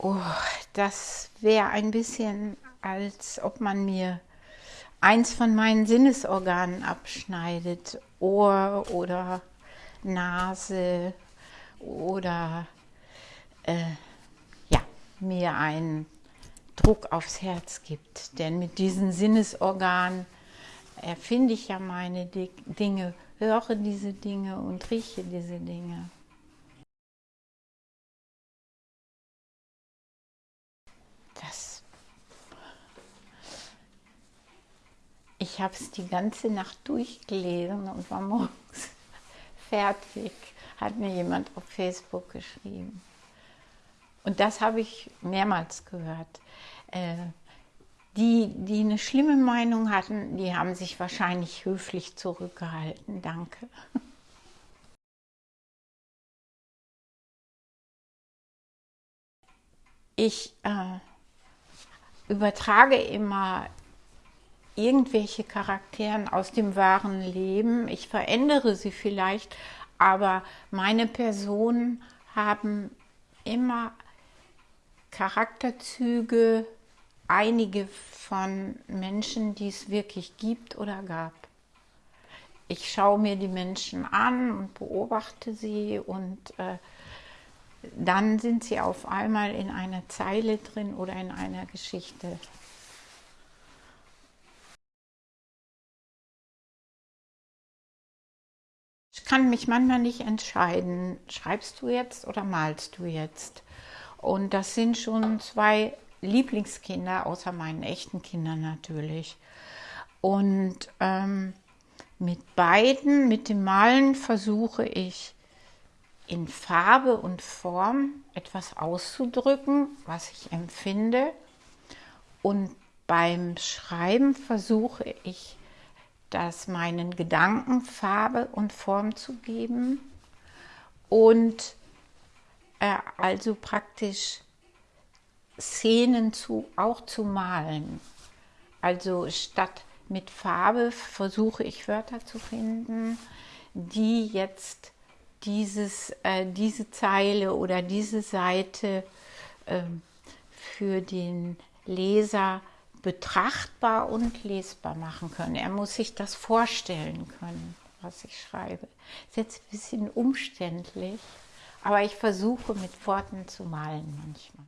Oh, das wäre ein bisschen, als ob man mir eins von meinen Sinnesorganen abschneidet. Ohr oder Nase oder äh, ja, mir einen Druck aufs Herz gibt. Denn mit diesen Sinnesorganen erfinde ich ja meine Dinge, höre diese Dinge und rieche diese Dinge. Das ich habe es die ganze Nacht durchgelesen und war morgens fertig, hat mir jemand auf Facebook geschrieben. Und das habe ich mehrmals gehört. Äh, die, die eine schlimme Meinung hatten, die haben sich wahrscheinlich höflich zurückgehalten. Danke. Ich äh, übertrage immer irgendwelche Charakteren aus dem wahren Leben. Ich verändere sie vielleicht, aber meine Personen haben immer Charakterzüge, einige von Menschen, die es wirklich gibt oder gab. Ich schaue mir die Menschen an und beobachte sie und äh, dann sind sie auf einmal in einer Zeile drin oder in einer Geschichte. Kann mich manchmal nicht entscheiden, schreibst du jetzt oder malst du jetzt? Und das sind schon zwei Lieblingskinder, außer meinen echten Kindern natürlich. Und ähm, mit beiden, mit dem Malen versuche ich in Farbe und Form etwas auszudrücken, was ich empfinde. Und beim Schreiben versuche ich, das meinen Gedanken Farbe und Form zu geben und äh, also praktisch Szenen zu, auch zu malen. Also statt mit Farbe versuche ich Wörter zu finden, die jetzt dieses, äh, diese Zeile oder diese Seite äh, für den Leser betrachtbar und lesbar machen können. Er muss sich das vorstellen können, was ich schreibe. Ist jetzt ein bisschen umständlich, aber ich versuche mit Worten zu malen manchmal.